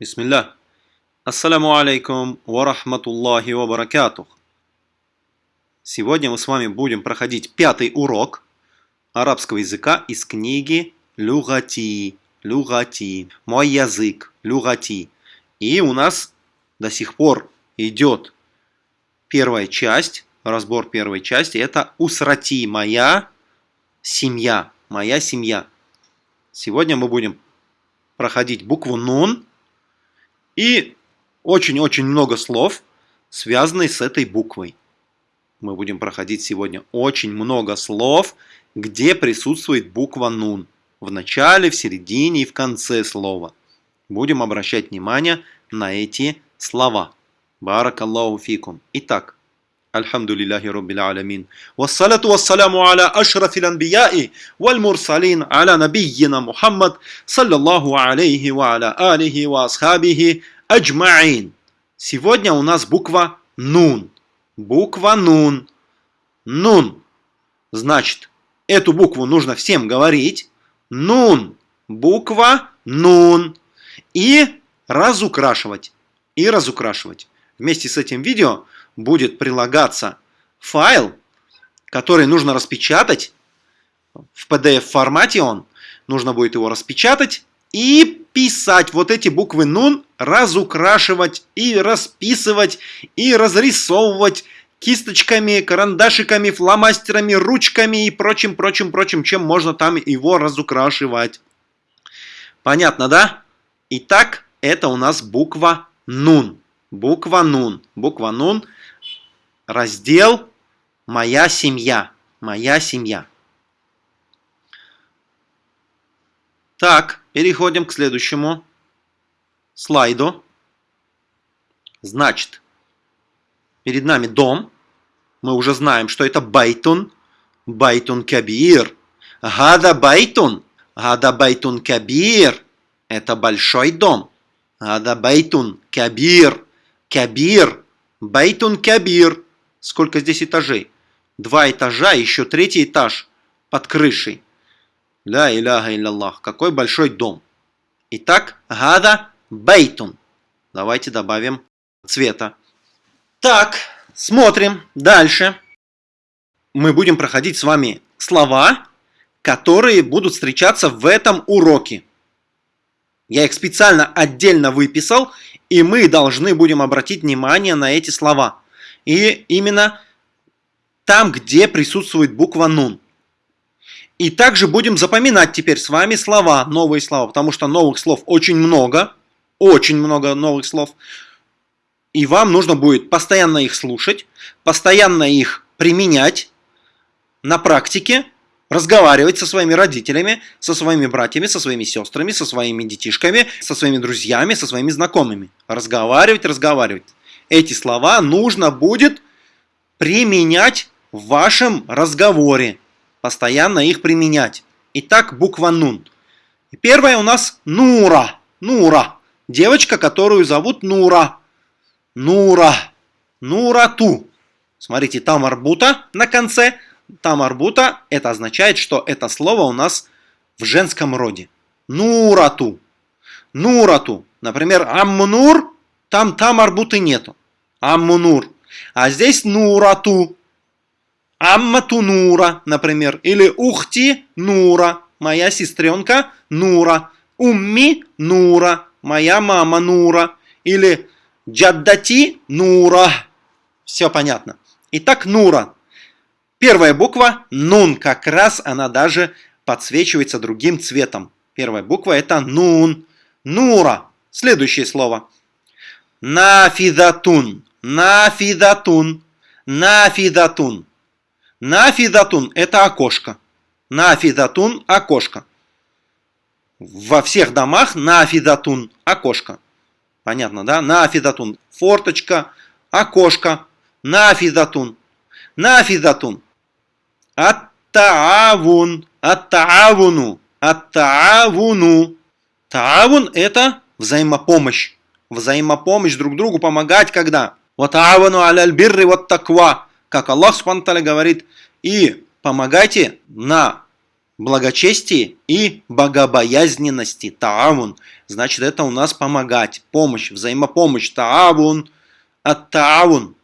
Бисмилля. Ассаляму алейкум ва рахматуллахи ва баракатух. Сегодня мы с вами будем проходить пятый урок арабского языка из книги Люгати. Люгати. Мой язык. Люгати. И у нас до сих пор идет первая часть, разбор первой части. Это усрати, моя семья. Моя семья. Сегодня мы будем проходить букву Нун и очень-очень много слов, связанных с этой буквой. Мы будем проходить сегодня очень много слов, где присутствует буква Нун. В начале, в середине и в конце слова. Будем обращать внимание на эти слова. Баракаллаху фикум. Итак, Альхамдулиллахи Роббил Алямин. Вассалату вассаляму аля ашрафил анбияи валь мурсалин аля набийина Мухаммад саллаллаху алейхи ва аля алихи ва асхабихи. Сегодня у нас буква Нун. Буква Нун. Нун. Значит, эту букву нужно всем говорить. Нун. Буква Нун. И разукрашивать. И разукрашивать. Вместе с этим видео будет прилагаться файл, который нужно распечатать. В PDF формате он. Нужно будет его распечатать и писать вот эти буквы нун, разукрашивать и расписывать и разрисовывать кисточками, карандашиками, фломастерами, ручками и прочим, прочим, прочим, чем можно там его разукрашивать. Понятно, да? Итак, это у нас буква нун. Буква нун. Буква нун – раздел «Моя семья». «Моя семья». Так, переходим к следующему слайду. Значит, перед нами дом. Мы уже знаем, что это байтун. بيت كبير. هذا بيت. هذا بيت كبير. Это большой дом. هذا بيت كبير. كبير. بيت كبير. Сколько здесь этажей? Два этажа, еще третий этаж под крышей. Ля иляха илляллах. Какой большой дом. Итак, هذا بيت. Давайте добавим цвета. Так, смотрим дальше. Мы будем проходить с вами слова, которые будут встречаться в этом уроке. Я их специально отдельно выписал, и мы должны будем обратить внимание на эти слова. И именно там, где присутствует буква «нун». И также будем запоминать теперь с вами слова, новые слова, потому что новых слов очень много, очень много новых слов. И вам нужно будет постоянно их слушать, постоянно их применять на практике, разговаривать со своими родителями, со своими братьями, со своими сестрами, со своими детишками, со своими друзьями, со своими знакомыми. Разговаривать, разговаривать эти слова нужно будет применять в вашем разговоре. Постоянно их применять. Итак, буква Нун. Первая у нас Нура. Нура. Девочка, которую зовут Нура. Нура. Нурату. Смотрите, там арбута на конце. Там арбута. Это означает, что это слово у нас в женском роде. Нурату. Нурату. Например, Аммнур. Там там арбуты нету. Аммунур. А здесь Нурату. Аммату Нура, например. Или Ухти Нура. Моя сестренка Нура. Умми Нура. Моя мама Нура. Или Джаддати Нура. Все понятно. Итак, Нура. Первая буква Нун. Как раз она даже подсвечивается другим цветом. Первая буква это Нун. Нура. Следующее слово. Нафидатун. Нафидатун. Нафидатун. Нафидатун – это окошко. Нафидатун – окошко. Во всех домах нафидатун – окошко. Понятно, да? Нафидатун – форточка, окошко. Нафидатун. Нафидатун. Ат-таавун. Ат-таавуну. Ат-таавуну. Таавун – это взаимопомощь. Взаимопомощь друг другу помогать когда? «Ватаавану аляль бирри вот таква», как Аллах Субтитры говорит, и помогайте на благочестии и богобоязненности. Таавун. Значит, это у нас помогать, помощь, взаимопомощь. Таавун. От таавун.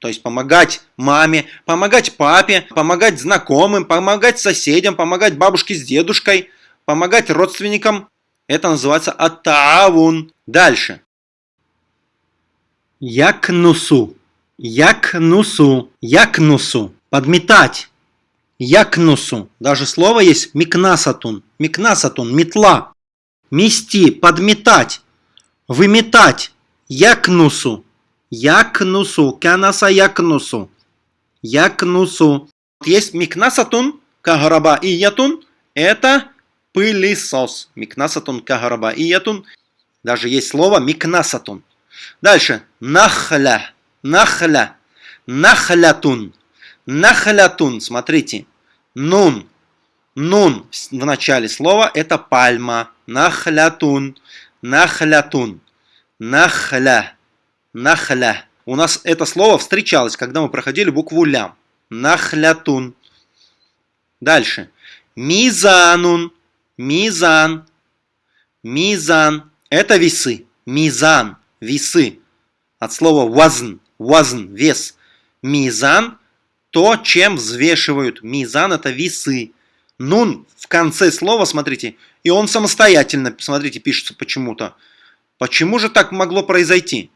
То есть помогать маме, помогать папе, помогать знакомым, помогать соседям, помогать бабушке с дедушкой, помогать родственникам. Это называется аттаавун. Дальше. Якнусу. Якнусу. Якнусу. Подметать. Якнусу. Даже слово есть микнасатун. Микнасатун. Метла. Мести. Подметать. Выметать. Якнусу. Якнусу. Канаса якнусу. Якнусу. Есть микнасатун, кагараба и ятун. Это пылесос. Микнасатун, кагараба и ятун. Даже есть слово микнасатун. Дальше. Нахля. Нахля. Нахлятун. Нахлятун. Смотрите. Нун. Нун в начале слова это пальма. Нахлятун. Нахлятун. Нахля. Нахля. У нас это слово встречалось, когда мы проходили букву лям. Нахлятун. Дальше. Мизанун. Мизан. Мизан. Это весы. Мизан. Весы. От слова вазн. Вазн. Вес. Мизан. То, чем взвешивают. Мизан это весы. Нун в конце слова, смотрите, и он самостоятельно, смотрите, пишется почему-то. Почему же так могло произойти?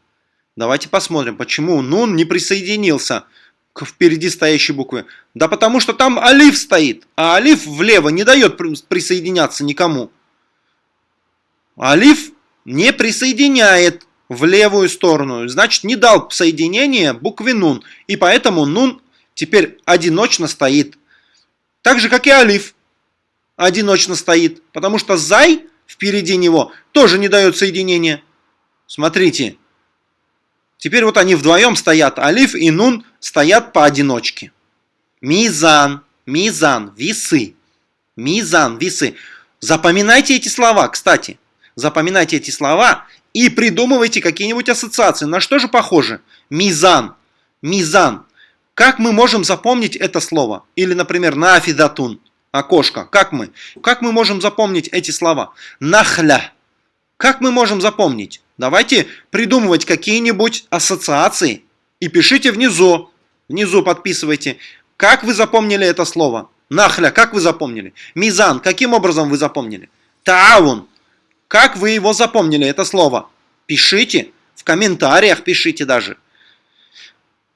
Давайте посмотрим, почему нун не присоединился к впереди стоящей букве. Да потому что там алиф стоит, а алиф влево не дает присоединяться никому. Алиф не присоединяет в левую сторону, значит не дал соединение букве нун, и поэтому нун теперь одиночно стоит. Так же, как и алиф одиночно стоит, потому что зай впереди него тоже не дает соединения. Смотрите, Теперь вот они вдвоем стоят, алиф и нун стоят поодиночке. Мизан, мизан, весы. Мизан, весы. Запоминайте эти слова, кстати. Запоминайте эти слова и придумывайте какие-нибудь ассоциации. На что же похоже? Мизан, мизан. Как мы можем запомнить это слово? Или, например, нафидатун, окошко. Как мы? Как мы можем запомнить эти слова? Нахля. Как мы можем запомнить? Давайте придумывать какие-нибудь ассоциации и пишите внизу. Внизу подписывайте. Как вы запомнили это слово? Нахля, как вы запомнили? Мизан, каким образом вы запомнили? Таун, как вы его запомнили, это слово? Пишите, в комментариях пишите даже.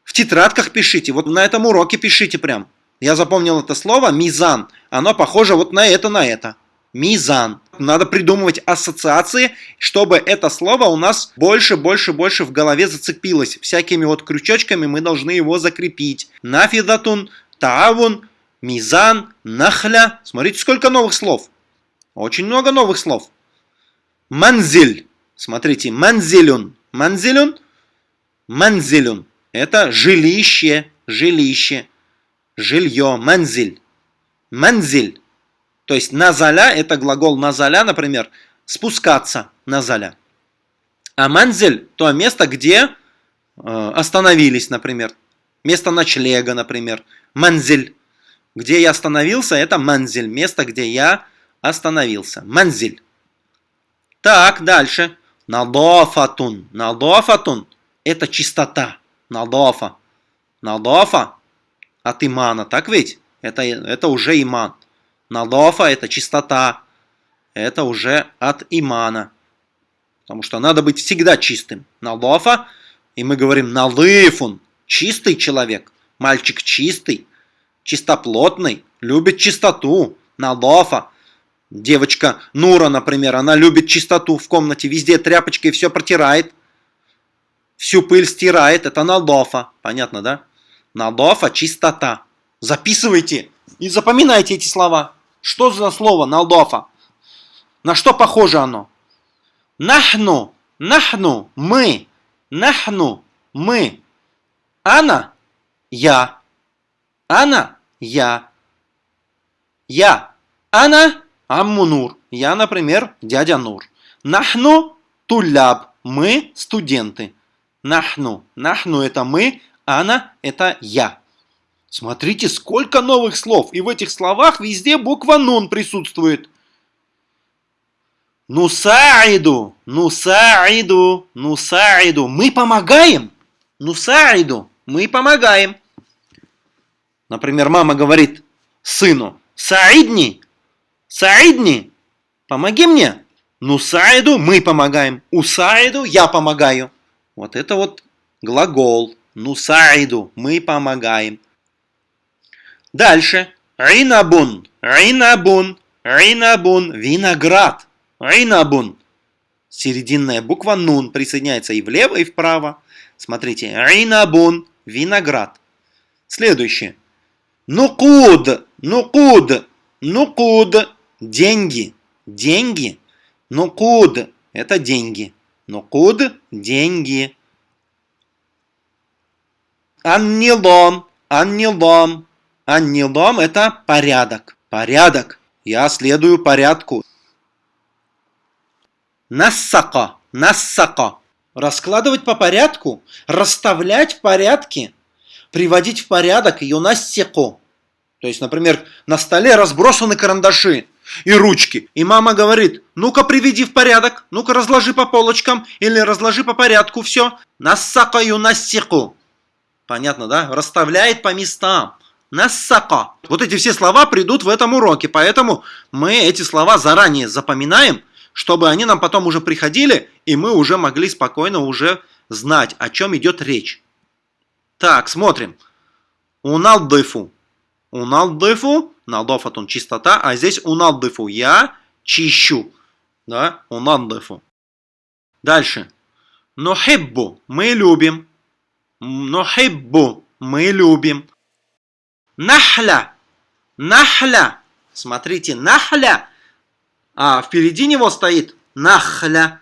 В тетрадках пишите, вот на этом уроке пишите прям. Я запомнил это слово, мизан, оно похоже вот на это, на это мизан. Надо придумывать ассоциации, чтобы это слово у нас больше, больше, больше в голове зацепилось. Всякими вот крючочками мы должны его закрепить. Нафидатун, таавун, мизан, нахля. Смотрите, сколько новых слов. Очень много новых слов. Манзиль. Смотрите, манзилюн. Манзилюн. Манзилюн. Это жилище, жилище, жилье, манзиль. Манзиль. То есть назаля, это глагол назаля, например, спускаться назаля. А манзель – то место, где э, остановились, например. Место ночлега, например. Манзель. Где я остановился, это манзель. Место, где я остановился. Манзель. Так, дальше. Надофатун. Надофатун – это чистота. Надофа. Надофа от имана, так ведь? Это, это уже иман. Надофа – это чистота. Это уже от имана. Потому что надо быть всегда чистым. Надофа, и мы говорим налыфун – чистый человек. Мальчик чистый, чистоплотный, любит чистоту. Надофа. Девочка Нура, например, она любит чистоту в комнате, везде тряпочкой все протирает. Всю пыль стирает. Это надофа. Понятно, да? Надофа – чистота. Записывайте и запоминайте эти слова. Что за слово налдофа? На что похоже оно? Нахну, нахну, мы, нахну, мы. Ана, я. Ана, я. Я. Ана, амму Нур. Я, например, дядя Нур. Нахну, туляб. Мы студенты. Нахну. Нахну это мы, ана это я. Смотрите, сколько новых слов. И в этих словах везде буква нун присутствует. Нусаиду, нусаиду, нусаиду. Мы помогаем. Нусаиду, мы помогаем. Например, мама говорит сыну, Саидни, Саидни, помоги мне. Нусаиду, мы помогаем. Усаиду, я помогаю. Вот это вот глагол. Нусаиду, мы помогаем. Дальше. Ринабун, ринабун, ринабун, виноград. Ринабун. Серединная буква нун присоединяется и влево, и вправо. Смотрите. Ринабун. Виноград. Следующее. Нукуд. Нукуд. Нукуд. Деньги. Деньги. Нукуд. Это деньги. Нукуд. Деньги. Аннилом. Аннилом. Аннилом это порядок. Порядок. Я следую порядку. Нассака. Нассака. Раскладывать по порядку, расставлять в порядке, приводить в порядок ее нассеку. То есть, например, на столе разбросаны карандаши и ручки. И мама говорит, ну-ка приведи в порядок, ну-ка разложи по полочкам или разложи по порядку все. Нассакаю нассеку. Понятно, да? Расставляет по местам. Нассака. Вот эти все слова придут в этом уроке, поэтому мы эти слова заранее запоминаем, чтобы они нам потом уже приходили, и мы уже могли спокойно уже знать, о чем идет речь. Так, смотрим. Уналдыфу. Уналдыфу. Налдофатун чистота, а здесь уналдыфу. Я чищу. Да, уналдыфу. Дальше. Нухиббу. Мы любим. Нухиббу. Мы любим. Нахля. Нахля. Смотрите, нахля а впереди него стоит нахля.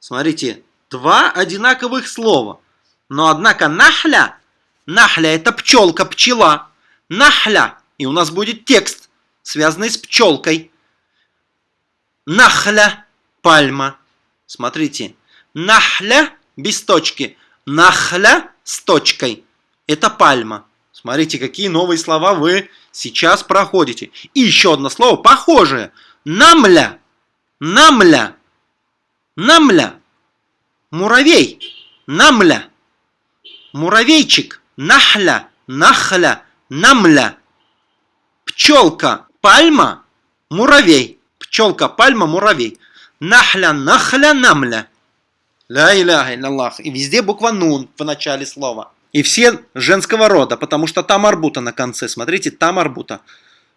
Смотрите, два одинаковых слова. Но однако нахля, нахля это пчелка, пчела. Нахля. И у нас будет текст, связанный с пчелкой. Нахля, пальма. Смотрите, нахля без точки, нахля с точкой. Это пальма. Смотрите, какие новые слова вы сейчас проходите. И еще одно слово похожее – Намля. Намля. Намля. Муравей. Намля. Муравейчик. Нахля. Нахля. Намля. Пчелка. Пальма. Муравей. Пчелка, пальма, муравей. Нахля, нахля, намля. Ля иляха илляллах. И везде буква нун в начале слова. И все женского рода, потому что там арбута на конце. Смотрите, там арбута.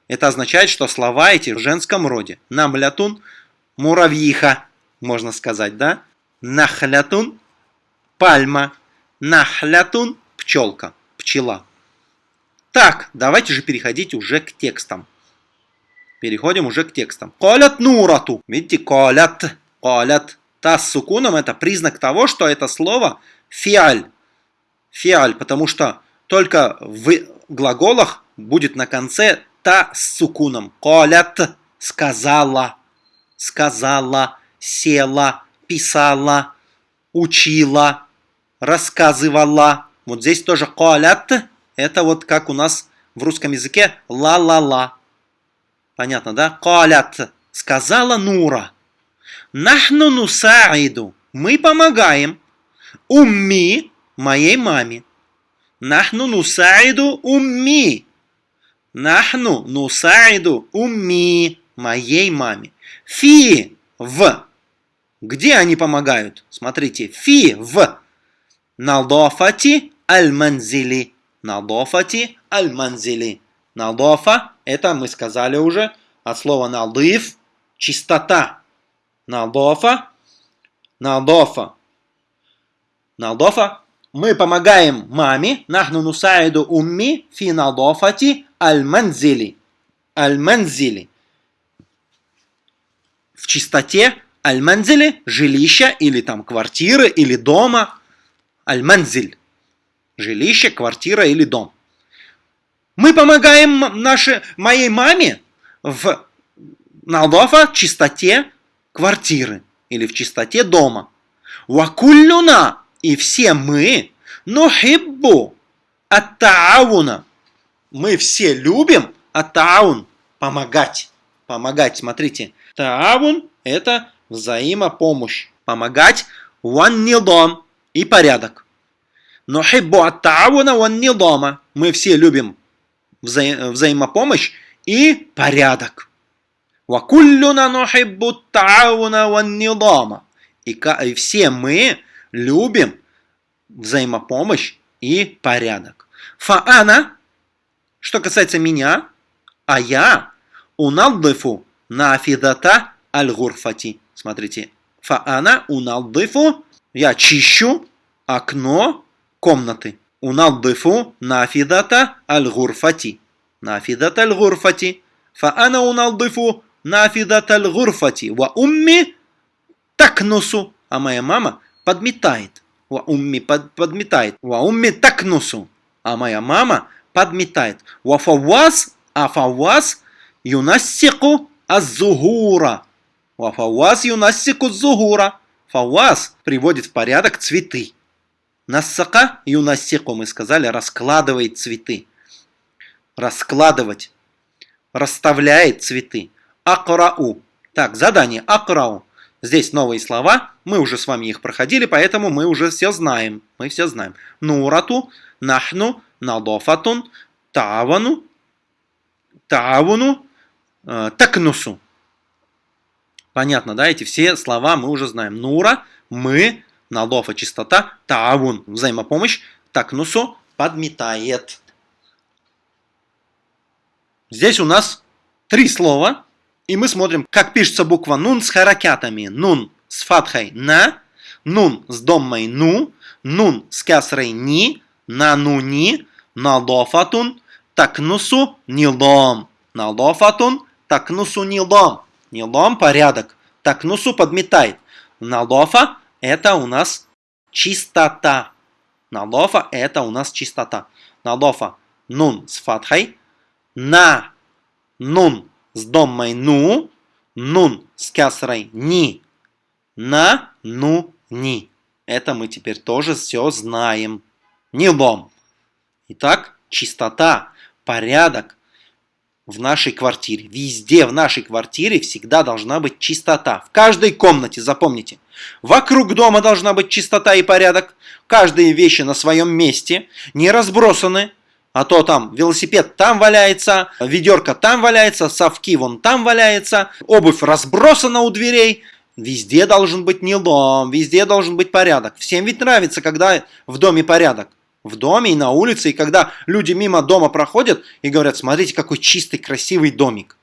Это означает, что слова эти в женском роде. Намлятун – муравьиха, можно сказать, да? Нахлятун – пальма. Нахлятун – пчелка, пчела. Так, давайте же переходить уже к текстам. Переходим уже к текстам. Колят нурату. Видите, колят, колят. Та с сукуном это признак того, что это слово фиаль. Фиаль, потому что только в глаголах будет на конце та с сукуном. Колят сказала, сказала, села, писала, учила, рассказывала. Вот здесь тоже колят. Это вот как у нас в русском языке ла-ла-ла. Понятно, да? Колят. Сказала Нура. Нахну нусаиду. Мы помогаем. Умми моей маме. Нахну нусаиду умми Нахну нусаиду умми, моей маме. Фи в. Где они помогают? Смотрите, фи в. Налдофати аль-манзили. Налдофати аль-манзили. Налдофа, это мы сказали уже, от слова налдыф, чистота. Налдофа, налдофа. Налдофа, мы помогаем маме, нахну нусаиду умми фи налдофати аль-манзили. Аль-манзили. В чистоте аль-манзили – жилища или там квартиры или дома. Аль-манзиль – жилище, квартира или дом. Мы помогаем нашей, моей маме в Налдофа чистоте квартиры или в чистоте дома. Вакуллюна и все мы нухиббу ат-таауна мы все любим, таун – помогать. Помогать, смотрите. Таун – это взаимопомощь. Помогать – ван нидом и порядок. Но хиббу от тауна ван нидома. Мы все любим вза взаимопомощь и порядок. Нухиббу тауна ван нидома. И все мы любим взаимопомощь и порядок. Фаана, что касается меня, а я уналдыфу нафидата аль-гурфати. Смотрите, фаана уналдыфу, я чищу окно комнаты. Уналдыфу нафидата аль-гурфати. Нафидата аль-гурфати. Фаана уналдыфу нафидата аль-гурфати. Ва умми такнусу. А моя мама подметает. Ва умми под, подметает. Ва умми такнусу. А моя мама подметает. Ва фаваз, а фаваз юнассику аззугура. Ва фаваз юнассику зугура. Фаваз приводит в порядок цветы. Нассака юнассику, мы сказали, раскладывает цветы. Раскладывать. Расставляет цветы. Акрау. Так, задание. Акрау. Здесь новые слова, мы уже с вами их проходили, поэтому мы уже все знаем. Мы все знаем. Нурату, нахну, надофатун, тавану, тавуну, э, такнусу. Понятно, да? Эти все слова мы уже знаем. Нура, мы, надофа, чистота, тавун, взаимопомощь, такнусу, подметает. Здесь у нас три слова, и мы смотрим, как пишется буква нун с харакятами. Нун с фатхой на, нун с доммой ну, нун с касрой ни, на ну ни, надофатун, такнусу нилом. Надофатун, такнусу нилом. Нилом порядок. Такнусу подметает. Надофа это у нас чистота. Надофа это у нас чистота. Надофа нун с фатхой, на нун с доммой ну, нун с касрой ни, на, ну, ни. Это мы теперь тоже все знаем. Не лом. Итак, чистота, порядок в нашей квартире. Везде в нашей квартире всегда должна быть чистота. В каждой комнате, запомните. Вокруг дома должна быть чистота и порядок. Каждые вещи на своем месте, не разбросаны, а то там велосипед там валяется, ведерко там валяется, совки вон там валяется, обувь разбросана у дверей. Везде должен быть не дом, везде должен быть порядок. Всем ведь нравится, когда в доме порядок. В доме и на улице, и когда люди мимо дома проходят и говорят, смотрите, какой чистый, красивый домик.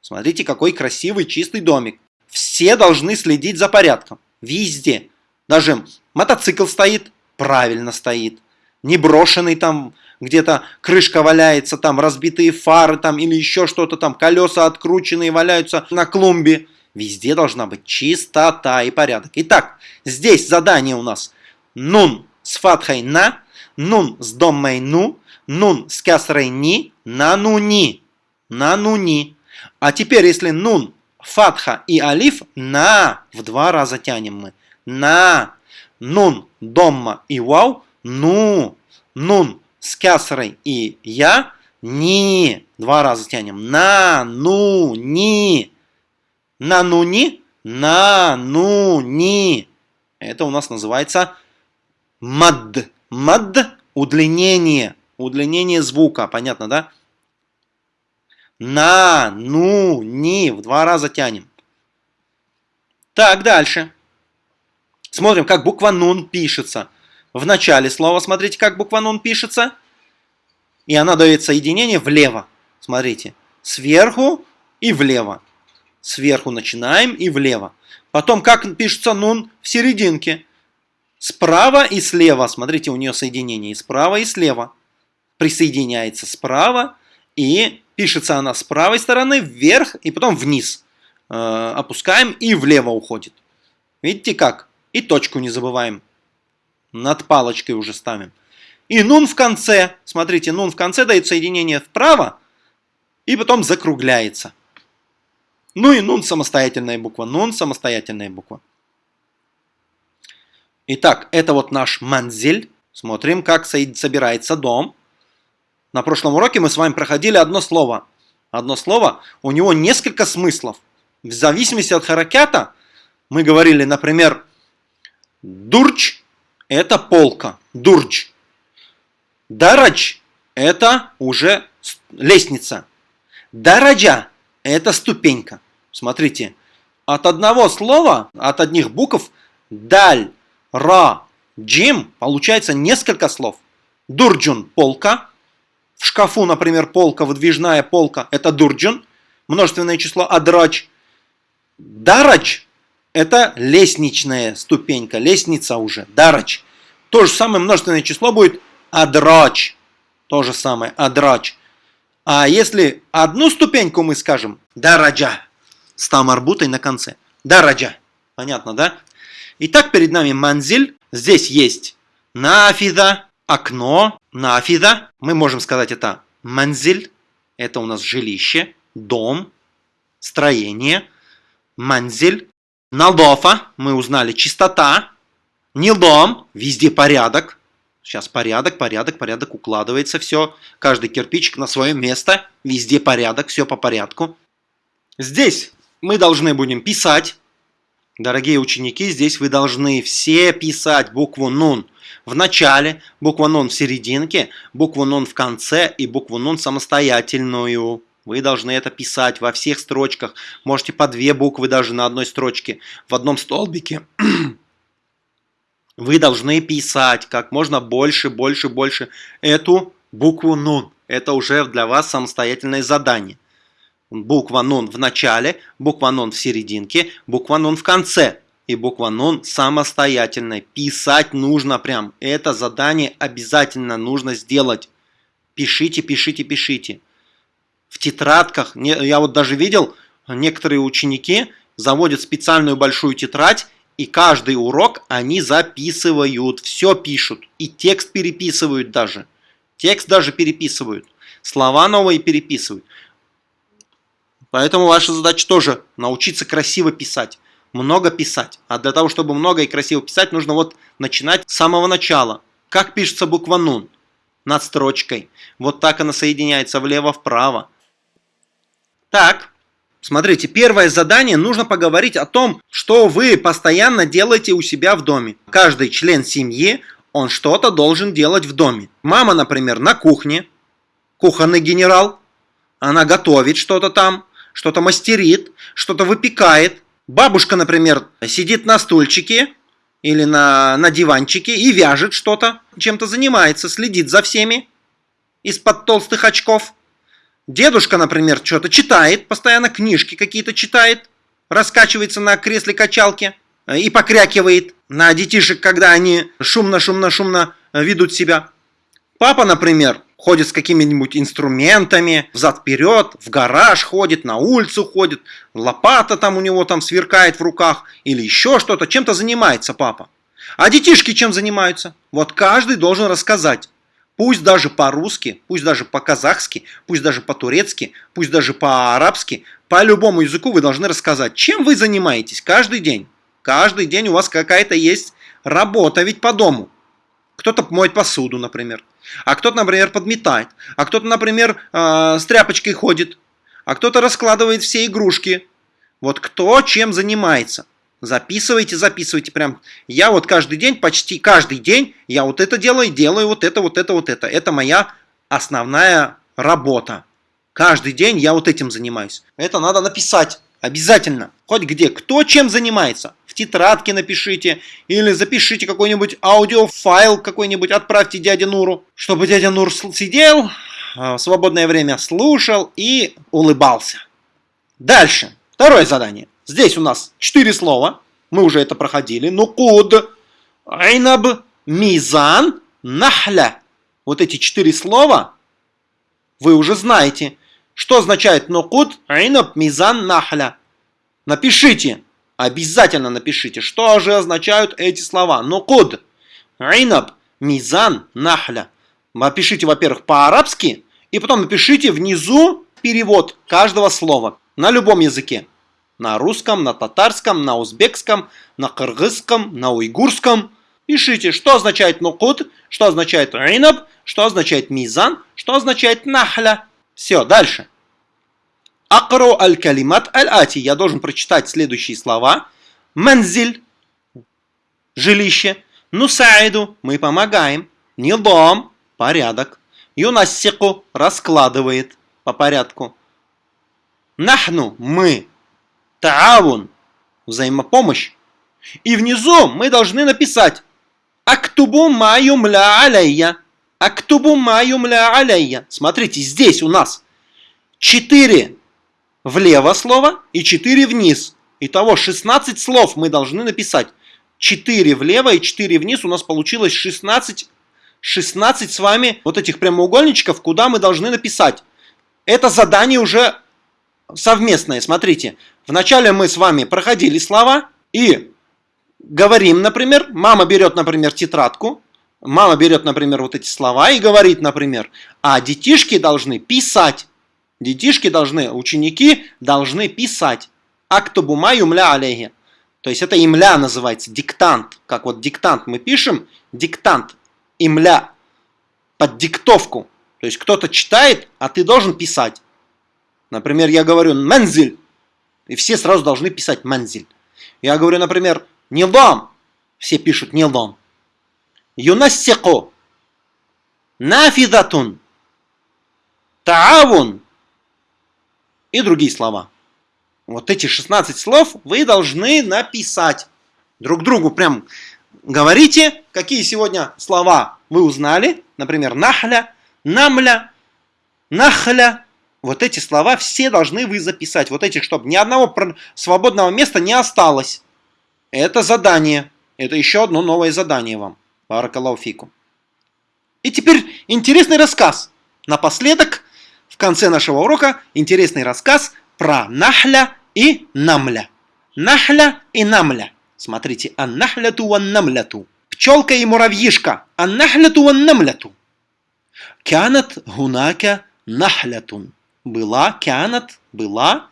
Смотрите, какой красивый, чистый домик. Все должны следить за порядком. Везде. Даже мотоцикл стоит, правильно стоит. Не брошенный там где-то крышка валяется, там разбитые фары там или еще что-то там, колеса открученные валяются на клумбе. Везде должна быть чистота и порядок. Итак, здесь задание у нас нун с фатхой на, нун с доммой ну, нун с касрой ни, на нуни, на нуни. А теперь, если нун, фатха и алиф, на, в два раза тянем мы, на, нун, домма и вау, ну, нун, с кясрой и я, ни, два раза тянем, на, ну, ни, на, ну, ни, на, ну, ни. Это у нас называется мад. Мад – удлинение, удлинение звука, понятно, да? На, ну, в два раза тянем. Так, дальше. Смотрим, как буква нун пишется. В начале слова, смотрите, как буква нун пишется. И она дает соединение влево. Смотрите, сверху и влево. Сверху начинаем и влево. Потом, как пишется нун в серединке. Справа и слева. Смотрите, у нее соединение и справа, и слева. Присоединяется справа и пишется она с правой стороны вверх и потом вниз. Э, опускаем и влево уходит. Видите как? И точку не забываем. Над палочкой уже ставим. И нун в конце. Смотрите, нун в конце дает соединение вправо и потом закругляется. Ну и нун самостоятельная буква. Нун самостоятельная буква. Итак, это вот наш манзель. Смотрим, как собирается дом. На прошлом уроке мы с вами проходили одно слово. Одно слово, у него несколько смыслов. В зависимости от харакята мы говорили, например, дурч – это полка, дурч. Дарач – это уже лестница. Дараджа – это ступенька. Смотрите, от одного слова, от одних букв даль, ра, джим получается несколько слов. Дурджун – полка. В шкафу, например, полка, выдвижная полка – это дурджун. Множественное число адрач. Дарач – это лестничная ступенька, лестница уже, дарач. То же самое множественное число будет адрач. То же самое, адрач. А если одну ступеньку мы скажем, дараджа, с тамарбутой на конце. Дараджа. Понятно, да? Итак, перед нами манзиль. Здесь есть нафида, окно, нафида. Мы можем сказать это манзиль. Это у нас жилище, дом, строение. Манзиль. Налдофа. Мы узнали чистота. Нилдом. Везде порядок. Сейчас порядок, порядок, порядок. Укладывается все. Каждый кирпичик на свое место. Везде порядок, все по порядку. Здесь мы должны будем писать. Дорогие ученики, здесь вы должны все писать букву «нун» в начале, букву «нун» в серединке, букву «нун» в конце и букву «нун» самостоятельную. Вы должны это писать во всех строчках. Можете по две буквы даже на одной строчке, в одном столбике. Вы должны писать как можно больше, больше, больше эту букву «нун». Это уже для вас самостоятельное задание буква нун в начале, буква нун в серединке, буква нун в конце. И буква нун самостоятельная. Писать нужно прям. Это задание обязательно нужно сделать. Пишите, пишите, пишите. В тетрадках, я вот даже видел, некоторые ученики заводят специальную большую тетрадь, и каждый урок они записывают, все пишут. И текст переписывают даже. Текст даже переписывают. Слова новые переписывают. Поэтому ваша задача тоже научиться красиво писать, много писать. А для того, чтобы много и красиво писать, нужно вот начинать с самого начала. Как пишется буква «нун»? Над строчкой. Вот так она соединяется влево-вправо. Так, смотрите, первое задание, нужно поговорить о том, что вы постоянно делаете у себя в доме. Каждый член семьи, он что-то должен делать в доме. Мама, например, на кухне, кухонный генерал, она готовит что-то там, что-то мастерит, что-то выпекает. Бабушка, например, сидит на стульчике или на, на диванчике и вяжет что-то, чем-то занимается, следит за всеми из-под толстых очков. Дедушка, например, что-то читает, постоянно книжки какие-то читает, раскачивается на кресле качалки и покрякивает на детишек, когда они шумно-шумно-шумно ведут себя. Папа, например, ходит с какими-нибудь инструментами, взад-вперед, в гараж ходит, на улицу ходит, лопата там у него там сверкает в руках, или еще что-то, чем-то занимается папа. А детишки чем занимаются? Вот каждый должен рассказать. Пусть даже по-русски, пусть даже по-казахски, пусть даже по-турецки, пусть даже по-арабски, по любому языку вы должны рассказать, чем вы занимаетесь каждый день. Каждый день у вас какая-то есть работа ведь по дому. Кто-то моет посуду, например. А кто-то, например, подметает. А кто-то, например, э, с тряпочкой ходит. А кто-то раскладывает все игрушки. Вот кто чем занимается. Записывайте, записывайте. Прям я вот каждый день, почти каждый день, я вот это делаю, делаю вот это, вот это, вот это. Это моя основная работа. Каждый день я вот этим занимаюсь. Это надо написать. Обязательно. Хоть где. Кто чем занимается. В тетрадке напишите. Или запишите какой-нибудь аудиофайл какой-нибудь. Отправьте дяде Нуру. Чтобы дядя Нур сидел, в свободное время слушал и улыбался. Дальше. Второе задание. Здесь у нас четыре слова. Мы уже это проходили. Нукуд, айнаб, мизан, нахля. Вот эти четыре слова вы уже знаете. Что означает нукуд, айнаб, мизан, нахля? Напишите, обязательно напишите, что же означают эти слова. Нукуд, айнаб, мизан, нахля. Напишите, во-первых, по-арабски, и потом напишите внизу перевод каждого слова на любом языке. На русском, на татарском, на узбекском, на кыргызском, на уйгурском, Пишите, что означает нукут, что означает инаб, что означает мизан, что означает нахля. Все, дальше. Акру аль-калимат аль-ати. Я должен прочитать следующие слова. Манзиль. Жилище. Нусаиду. Мы помогаем. Нидом. Порядок. Юнассику. Раскладывает по порядку. Нахну. Мы. Таавун. Взаимопомощь. И внизу мы должны написать Актубу маю мля алейя. Актубу маю мля алейя. Смотрите, здесь у нас 4 влево слова и 4 вниз. Итого 16 слов мы должны написать. 4 влево и 4 вниз. У нас получилось 16, 16 с вами вот этих прямоугольничков, куда мы должны написать. Это задание уже совместное. Смотрите, вначале мы с вами проходили слова и говорим, например, мама берет, например, тетрадку, мама берет, например, вот эти слова и говорит, например, а детишки должны писать. Детишки должны, ученики должны писать. Актубума юмля алейхи. То есть это имля называется, диктант. Как вот диктант мы пишем, диктант, имля, под диктовку. То есть кто-то читает, а ты должен писать. Например, я говорю «манзиль», и все сразу должны писать «манзиль». Я говорю, например, Нилдом. Все пишут нилдом. Юнассику. Нафидатун. Таавун. И другие слова. Вот эти 16 слов вы должны написать. Друг другу прям говорите, какие сегодня слова вы узнали. Например, нахля, намля, нахля. Вот эти слова все должны вы записать. Вот эти, чтобы ни одного свободного места не осталось. Это задание. Это еще одно новое задание вам. Баракалауфику. И теперь интересный рассказ. Напоследок, в конце нашего урока, интересный рассказ про Нахля и Намля. Нахля и Намля. Смотрите, аннахляту ван намляту. Пчелка и муравьишка. Аннахляту ван намляту. Кянат гунака нахлятун. Была, кянат, была,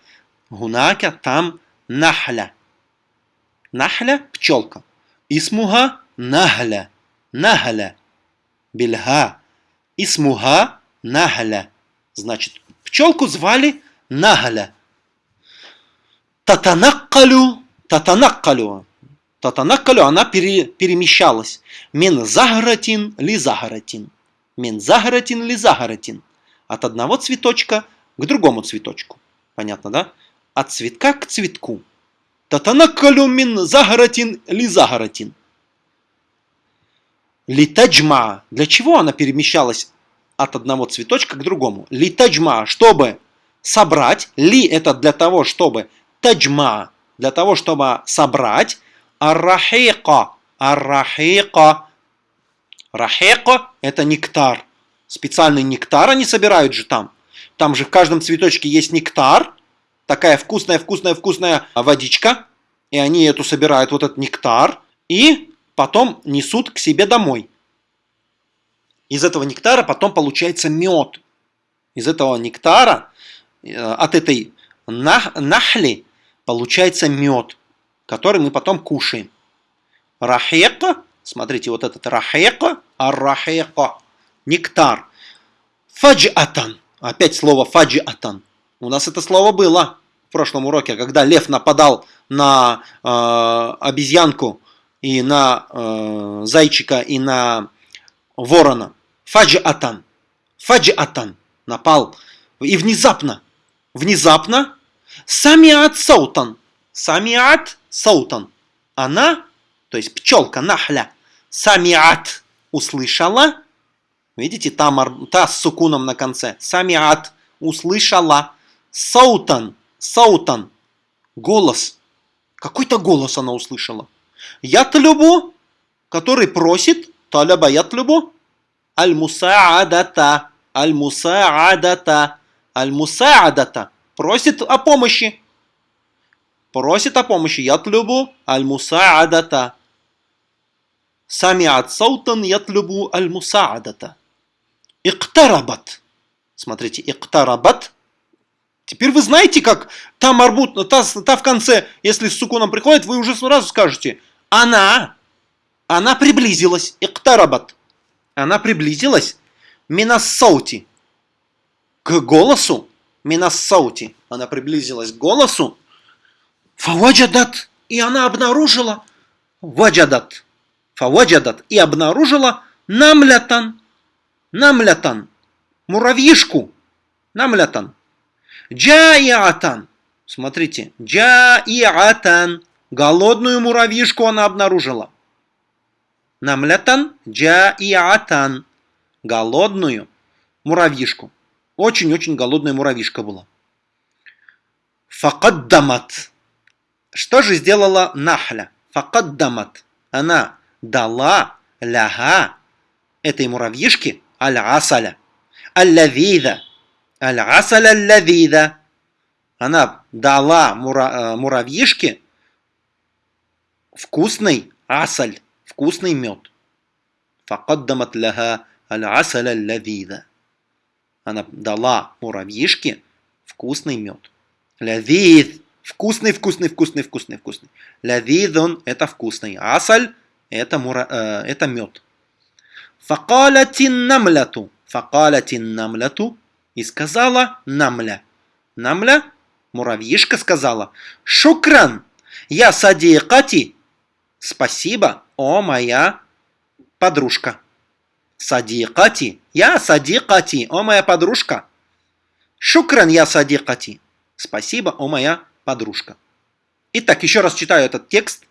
гунака, там, нахля. Нахля – пчелка. Исмуга – нахля. Нахля. Бельга. Исмуга – нахля. Значит, пчелку звали Нахля. Татанаккалю. Татанаккалю. Татанаккалю, она пере, перемещалась. Мин загратин ли загратин. Мин загратин ли загратин. От одного цветочка к другому цветочку. Понятно, да? От цветка к цветку. Татанаккалю мин загаратин ли загаратин. Литаджма. Для чего она перемещалась от одного цветочка к другому? Литаджма, чтобы собрать. Ли это для того, чтобы таджма, для того, чтобы собрать. Аррахика. Аррахика. Рахека – это нектар. Специальный нектар они собирают же там. Там же в каждом цветочке есть нектар такая вкусная, вкусная, вкусная водичка, и они эту собирают, вот этот нектар, и потом несут к себе домой. Из этого нектара потом получается мед. Из этого нектара, э, от этой нахли, получается мед, который мы потом кушаем. Рахека, смотрите, вот этот рахека, аррахека, нектар. Фаджатан, опять слово фаджатан. У нас это слово было в прошлом уроке, когда лев нападал на э, обезьянку и на э, зайчика и на ворона. Фаджатан. Фаджатан. Напал. И внезапно. Внезапно. Самиат саутан. Самиат саутан. Она, то есть пчелка, нахля. Самиат услышала. Видите, там та с сукуном на конце. Самиат услышала. Саутан, саутан, голос. Какой-то голос она услышала. Ятлюбу, который просит, таляба ятлюбу, аль-мусаадата, аль-мусаадата, аль-мусаадата, просит о помощи. Просит о помощи. Ятлюбу аль-мусаадата. Самиат саутан ятлюбу аль-мусаадата. Иктарабат. Смотрите, иктарабат Теперь вы знаете, как та марбут, та, та в конце, если с сукуном приходит, вы уже сразу скажете «она», Она приблизилась. Иктарабат. Она приблизилась. Минассаути. К голосу. Минассаути. Она приблизилась к голосу. Фаваджадат. И она обнаружила. Ваджадат. Фаваджадат. И обнаружила намлятан. Намлятан. Муравьишку. Намлятан. Джаиатан. Смотрите. Джаиатан. Голодную муравьишку она обнаружила. Намлятан джаиатан. Голодную муравьишку. Очень-очень голодная муравьишка была. Факаддамат. Что же сделала Нахля? Факаддамат. Она дала ляга этой муравьишке аль-асаля. Аль-лавида. Аль-асаля аль-лавида. Она дала мура, муравьишке вкусный асаль, вкусный мед. Факаддамат ляга аль-асаля аль-лавида. Она дала муравьишке вкусный мед. Лавид. Вкусный, вкусный, вкусный, вкусный, вкусный. Лавидун – это вкусный. Асаль – это, мура, э, это мед. Факалатин намляту. Факалатин намляту. И сказала намля. Намля, муравьишка сказала. Шукран. Я садикати. Спасибо, о моя подружка. Садикати. Я садикати, о моя подружка. Шукран я садикати. Спасибо, о моя подружка. Итак, еще раз читаю этот текст.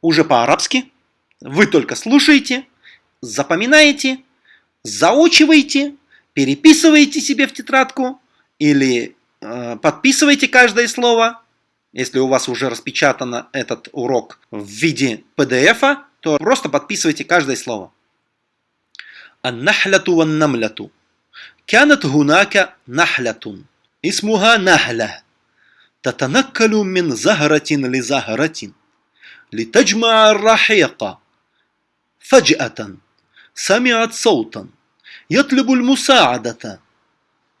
Уже по-арабски. Вы только слушаете, запоминаете, заучиваете, переписываете себе в тетрадку или э, подписываете каждое слово. Если у вас уже распечатано этот урок в виде PDF, то просто подписывайте каждое слово. النحلة والنملة كانت هناك نحلة اسمها نحلة تتنقل من زهرة لزهرة لتجمع الرحيق فجأة سمعت صوتا يطلب المساعدة.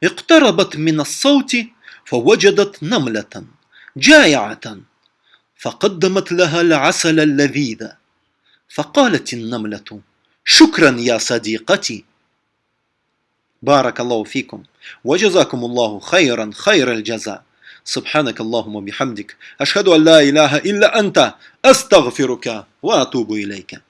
اقتربت من الصوت فوجدت نملة جائعة. فقدمت لها العسل اللذيذ. فقالت النملة شكرا يا صديقتي. بارك الله فيكم. وجزاكم الله خيرا خير الجزاء. سبحانك اللهم وبحمدك. أشهد أن لا إله إلا أنت. أستغفرك وأتوب إليك.